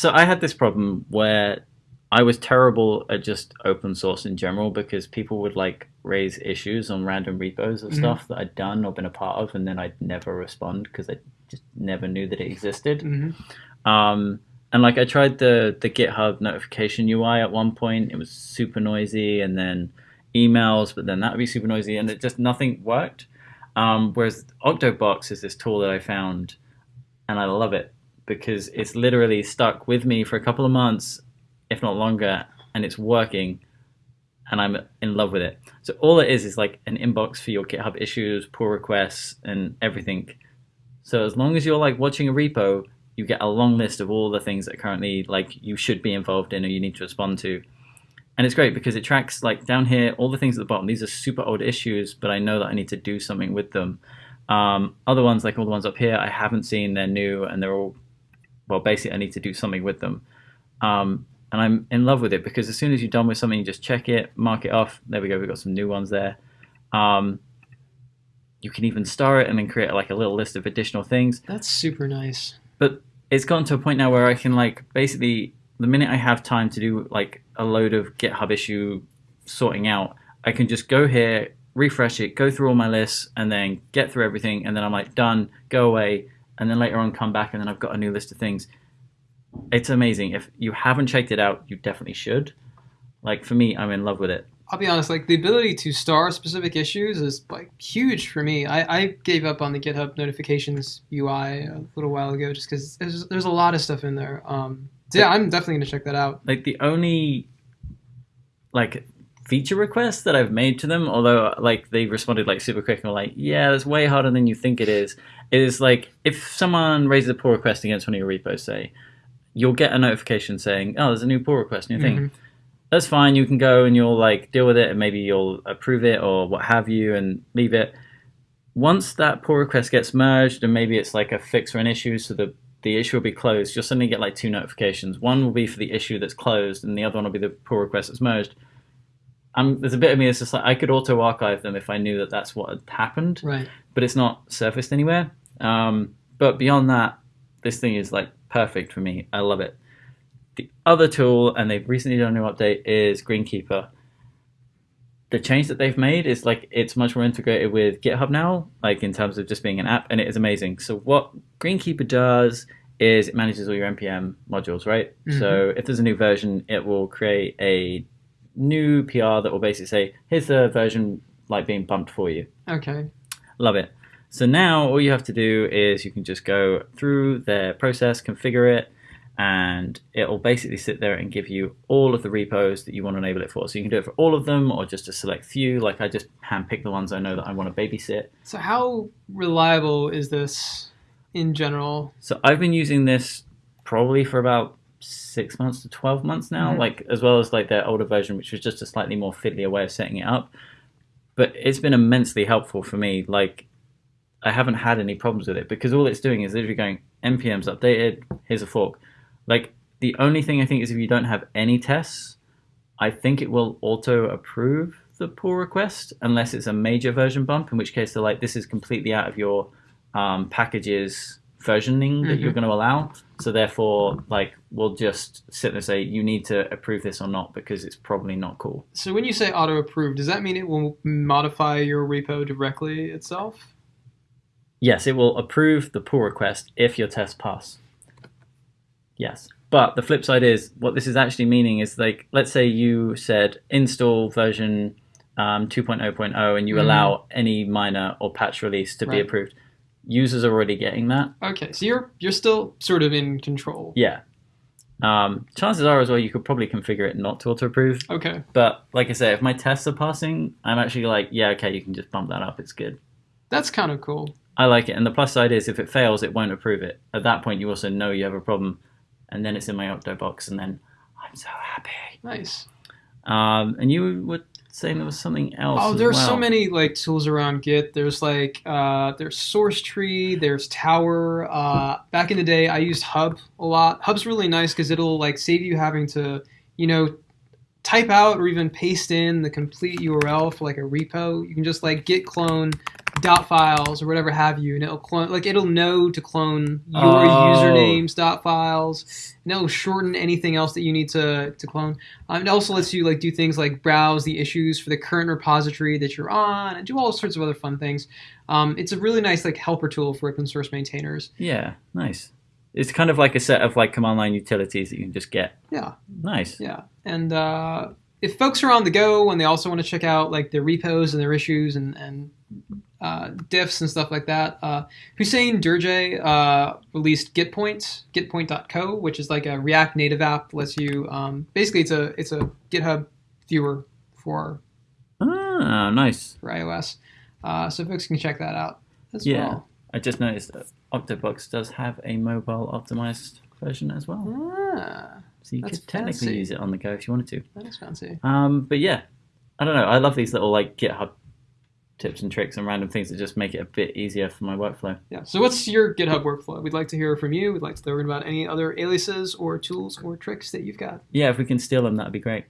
so I had this problem where I was terrible at just open source in general because people would like raise issues on random repos of Mhm. stuff that I'd done or been a part of, and then I'd never respond because I just never knew that it existed. hmm Um, and like I tried the the GitHub notification UI at one point, it was super noisy, and then emails, but then that would be super noisy, and it just nothing worked. Um, whereas Octobox is this tool that I found, and I love it because it's literally stuck with me for a couple of months, if not longer, and it's working, and I'm in love with it. So all it is is like an inbox for your GitHub issues, pull requests, and everything. So as long as you're like watching a repo, you get a long list of all the things that currently like you should be involved in or you need to respond to. And it's great because it tracks like down here all the things at the bottom. These are super old issues, but I know that I need to do something with them. Um, other ones, like all the ones up here, I haven't seen. They're new and they're all well. Basically, I need to do something with them. Um, and I'm in love with it because as soon as you're done with something, you just check it, mark it off. There we go. We've got some new ones there. Um, you can even star it and then create like a little list of additional things That's super nice. But it's gotten to a point now where I can like basically the minute I have time to do like a load of GitHub issue sorting out, I can just go here, refresh it, go through all my lists, and then get through everything, and then I'm like done, go away, and then later on come back, and then I've got a new list of things. It's amazing. If you haven't checked it out, you definitely should. Like for me, I'm in love with it. I'll be honest, like the ability to star specific issues is like huge for me. I, I gave up on the GitHub notifications UI a little while ago just because there's, there's a lot of stuff in there. Um, so yeah, I'm definitely gonna check that out. like the only like feature request that I've made to them, although like they responded like super quick and were like, yeah, that's way harder than you think it is. Is like if someone raises a pull request against one of your repos, say, you'll get a notification saying, oh, there's a new pull request in your thing. That's fine. You can go and you'll like deal with it, and maybe you'll approve it or what have you, and leave it. Once that pull request gets merged, and maybe it's like a fix or an issue, so the the issue will be closed. You'll suddenly get like two notifications. One will be for the issue that's closed, and the other one will be the pull request that's merged. Um, there's a bit of me that's just like I could auto archive them if I knew that that's what had happened, Right. but it's not surfaced anywhere. Um, but beyond that, this thing is like perfect for me. I love it. The other tool, and they've recently done a new update, is Greenkeeper. The change that they've made is like it's much more integrated with GitHub now, like in terms of just being an app, and it is amazing. So what Greenkeeper does is it manages all your npm modules, right? So if there's a new version, it will create a new PR that will basically say, "Here's the version like being bumped for you." Okay. Love it. So now all you have to do is you can just go through their process, configure it, and it'll basically sit there and give you all of the repos that you want to enable it for. So you can do it for all of them or just a select few. Like I just handpick the ones I know that I want to babysit. So how reliable is this in general? So I've been using this probably for about six months to 12 months now, Mhm. like as well as like their older version, which was just a slightly more fiddlier way of setting it up. But it's been immensely helpful for me. Like I haven't had any problems with it because all it's doing is literally going npm's updated. Here's a fork. Like the only thing I think is if you don't have any tests, I think it will auto approve the pull request unless it's a major version bump. In which case they're like, this is completely out of your um, packages versioning that you're Mhm. going to allow. So therefore, like we'll just sit there and say you need to approve this or not because it's probably not cool. So when you say auto approve, does that mean it will modify your repo directly itself? Yes, it will approve the pull request if your tests pass. Yes. But the flip side is what this is actually meaning is like, let's say you said install version um, 2.0.0 and you Mhm. allow any minor or patch release to be approved. Users are already getting that. Okay, so you're you're still sort of in control. Yeah. Um, chances are as well you could probably configure it not to auto approve. Okay. But like I say, if my tests are passing, I'm actually like, yeah, okay, you can just bump that up. It's good. That's kind of cool. I like it. And the plus side is if it fails, it won't approve it. At that point, you also know you have a problem. And then it's in my Octobox, and then I'm so happy. Nice. Um, and you were saying there was something else. Oh, there's so many like tools around Git. There's like uh, there's Sourcetree, there's Tower. Uh, back in the day, I used Hub a lot. Hub's really nice because it'll like save you having to, you know, type out or even paste in the complete URL for like a repo. You can just like git clone dot files or whatever have you, and it'll clone like it'll know to clone your Oh. usernames dot files, and it'll shorten anything else that you need to to clone. Um, it also lets you like do things like browse the issues for the current repository that you're on, and do all sorts of other fun things. Um, it's a really nice like helper tool for open source maintainers. Yeah, nice. It's kind of like a set of like command line utilities that you can just get. Yeah. Nice. Yeah, and uh, if folks are on the go and they also want to check out like their repos and their issues and and uh, diffs and stuff like that, uh, Housseine Djirdeh uh, released Gitpoint, Gitpoint.co, which is like a React Native app. lets you um, basically it's a it's a GitHub viewer for Ah, nice. for iOS, uh, so folks can check that out as Yeah. well. I just noticed that Octobox does have a mobile optimized version as well. Ah, So you could technically fancy. use it on the go if you wanted to. that is fancy. Um, but yeah, I don't know. I love these little like GitHub tips and tricks and random things that just make it a bit easier for my workflow. Yeah. So what's your GitHub workflow? We'd like to hear from you. We'd like to learn about any other aliases or tools or tricks that you've got. Yeah, if we can steal them, that'd be great.